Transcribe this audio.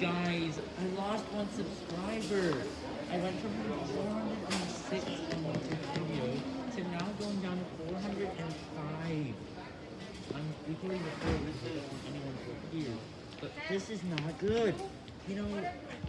Guys, I lost one subscriber. I went from 406 on one video to now going down to 405. I'm recording the four weeks, I don't anyone. But this is not good. You know,